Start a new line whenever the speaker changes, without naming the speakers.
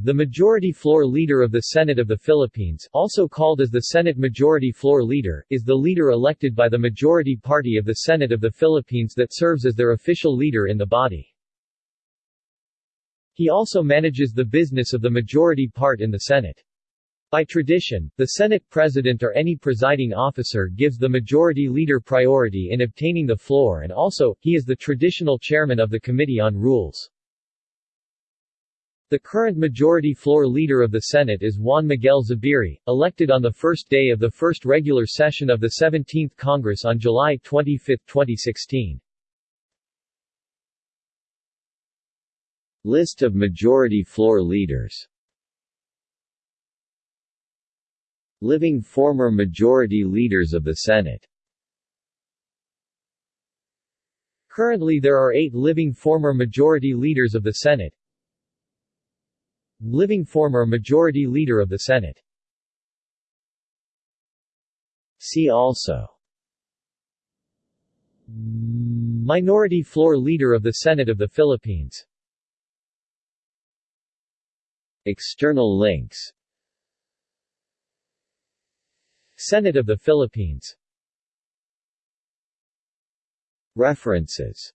The Majority Floor Leader of the Senate of the Philippines also called as the Senate Majority Floor Leader, is the leader elected by the majority party of the Senate of the Philippines that serves as their official leader in the body. He also manages the business of the majority part in the Senate. By tradition, the Senate President or any presiding officer gives the Majority Leader priority in obtaining the floor and also, he is the traditional chairman of the Committee on Rules. The current Majority Floor Leader of the Senate is Juan Miguel Zubiri, elected on the first day of the first regular session of the 17th Congress on July 25, 2016.
List of Majority Floor Leaders Living former Majority Leaders of the Senate
Currently there are eight living former Majority Leaders of the Senate Living former Majority Leader of the Senate.
See also.
Minority Floor Leader of the Senate of the Philippines.
External links.
Senate of the Philippines.
References